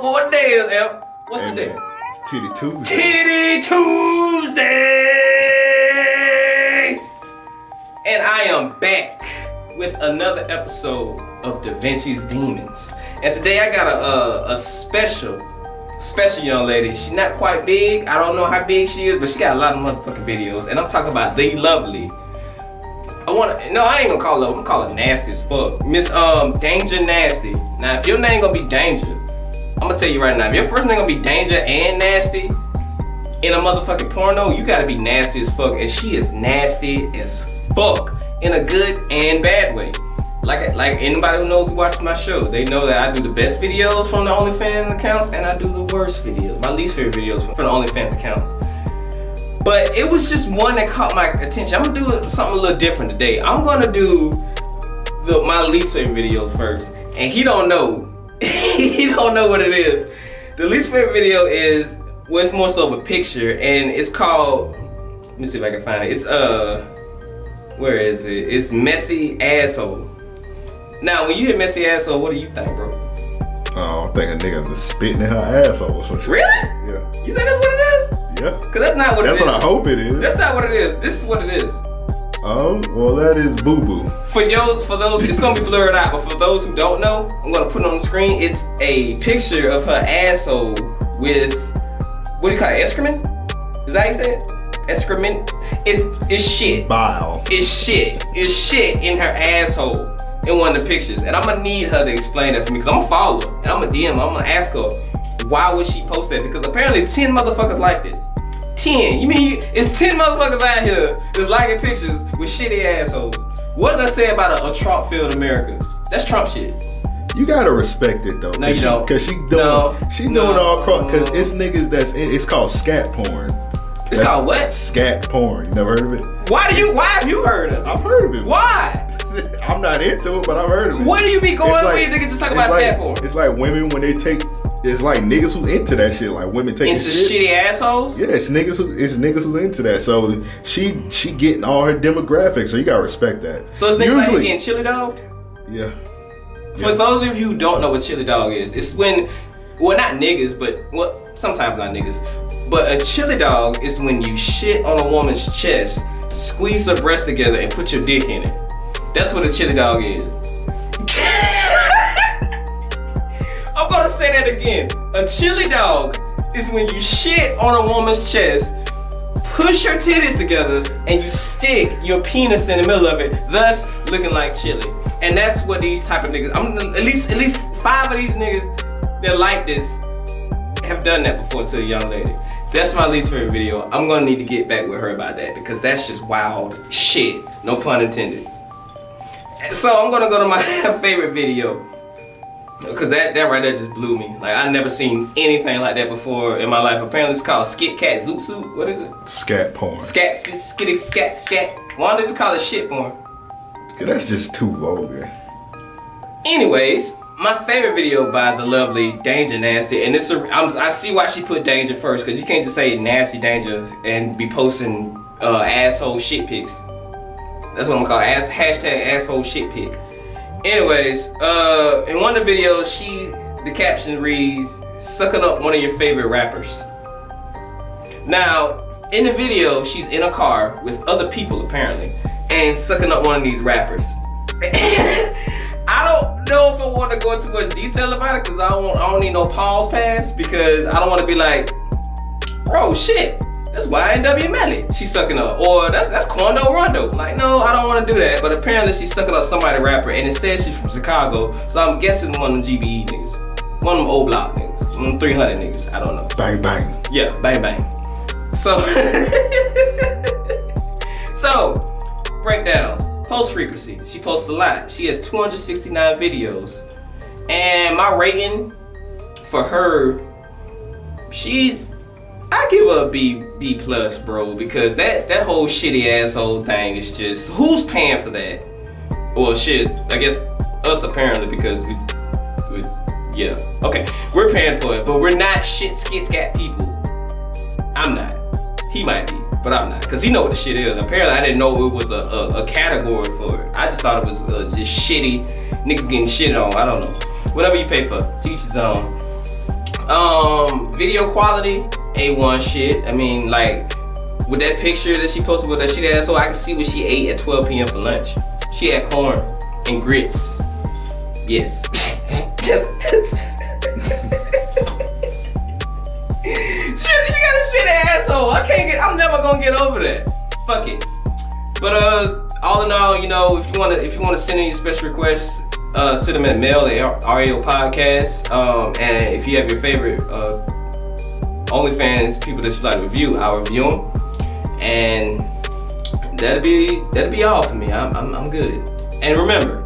what, what day is it? What's Hey, the day? man, It's Titty Tuesday. Titty Tuesday! And I am back with another episode of Da Vinci's Demons. And today I got a, a, a special, special young lady. She's not quite big. I don't know how big she is, but she got a lot of motherfucking videos. And I'm talking about the lovely. I wanna, no, I ain't gonna call her, I'm gonna call her nasty as fuck. Miss um, Danger Nasty. Now, if your name gonna be Danger, I'm gonna tell you right now, if your first name gonna be Danger and Nasty, in a motherfucking porno, you gotta be nasty as fuck. And she is nasty as fuck in a good and bad way. Like like anybody who knows who watches my show, they know that I do the best videos from the OnlyFans accounts and I do the worst videos, my least favorite videos from the OnlyFans accounts. But it was just one that caught my attention. I'm gonna do something a little different today. I'm gonna do the, my least favorite videos first. And he don't know. he don't know what it is. The least favorite video is well, it's more so of a picture, and it's called. Let me see if I can find it. It's uh, where is it? It's messy asshole. Now, when you hear messy asshole, what do you think, bro? Oh, I think a nigga was spitting in her asshole or some shit. Really? Yeah. You think that's what it is? Yeah. Cause that's not what That's it what is. I hope it is. That's not what it is. This is what it is. Oh, well, that is boo boo. For those, for those, it's gonna be blurred out. But for those who don't know, I'm gonna put it on the screen. It's a picture of her asshole with what do you call it? Excrement? Is that how you say it? Excrement? It's it's shit. Bile. It's shit. It's shit in her asshole in one of the pictures. And I'm gonna need her to explain that for me because I'm gonna follow her and I'm gonna DM her. I'm gonna ask her why would she post that? Because apparently 10 motherfuckers like this. 10. You mean it's 10 motherfuckers out here that's liking pictures with shitty assholes. What does that say about a, a Trump filled America? That's Trump shit. You gotta respect it though. No, you she, don't. Cause she doing, No. she doing No. all cross. Cause it's niggas that's in, it's called scat porn. It's That's called what? Scat porn. You never heard of it? Why do you why have you heard of it? I've heard of it. Why? I'm not into it, but I've heard of it. What do you be going when you niggas just talk about like, scat porn? It's like women when they take. It's like niggas who into that shit. Like women taking Into shit. shitty assholes? Yeah, it's niggas who it's niggas who into that. So she she getting all her demographics. So you gotta respect that. So it's niggas like getting chili dog? Yeah. For Yeah. those of you who don't know what chili dog is, it's when, well, not niggas, but well, sometimes not niggas, but a chili dog is when you shit on a woman's chest, squeeze her breast together, and put your dick in it. That's what a chili dog is. Say that again. A chili dog is when you shit on a woman's chest, push your titties together, and you stick your penis in the middle of it, thus looking like chili. And that's what these type of niggas. I'm at least at least five of these niggas that like this have done that before to a young lady. That's my least favorite video. I'm gonna need to get back with her about that because that's just wild shit. No pun intended. So I'm gonna go to my favorite video. Cause that, that right there just blew me. Like I never seen anything like that before in my life. Apparently it's called Skit Cat Zoot Suit. What is it? Scat porn. Scat, skit, skitty, scat, scat. Why don't they just call it shit porn? Yeah, that's just too vulgar. Anyways, my favorite video by the lovely Danger Nasty, and this I'm, I see why she put Danger first, cause you can't just say Nasty Danger and be posting uh, asshole shit pics. That's what I'm gonna call ass hashtag asshole shit pic. Anyways, uh, in one of the videos, she the caption reads "sucking up one of your favorite rappers." Now, in the video, she's in a car with other people apparently, and sucking up one of these rappers. I don't know if I want to go into much detail about it because I don't I don't need no pause pass because I don't want to be like, oh shit, that's YNW Melly. She's sucking up, or that's that's Quando Rondo. Like, no, I don't want to do that. But apparently she's sucking up somebody rapper, and it says she's from Chicago, so I'm guessing one of them GBE niggas, one of them O'Block niggas, one of them 300 niggas. I don't know. Bang bang. Yeah, bang bang. So, so breakdowns. Post frequency. She posts a lot. She has 269 videos, and my rating for her, she's I give her a B B plus, bro, because that that whole shitty asshole thing is just who's paying for that? Well, shit, I guess us apparently because we, we yeah, okay, we're paying for it, but we're not shit skit scat people. I'm not. He might be, but I'm not, cause he know what the shit is. Apparently, I didn't know it was a, a, a category for it. I just thought it was uh, just shitty niggas getting shit on. I don't know. Whatever you pay for, teach his own. Um, video quality, A1 shit. I mean, like, with that picture that she posted with that shit asshole, I can see what she ate at 12 p.m. for lunch. She had corn and grits. Yes. Yes. shit, she got a shit asshole. I can't get. I'm never gonna get over that. Fuck it. But uh, all in all, you know, if you wanna if you wanna send any special requests, uh, send them at mail at RAO Podcast. Um, and if you have your favorite uh, OnlyFans people that you like to review, I'll review them. And that'll be that'll be all for me. I'm I'm, I'm good. And remember,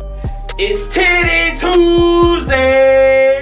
it's Titty Tuesday.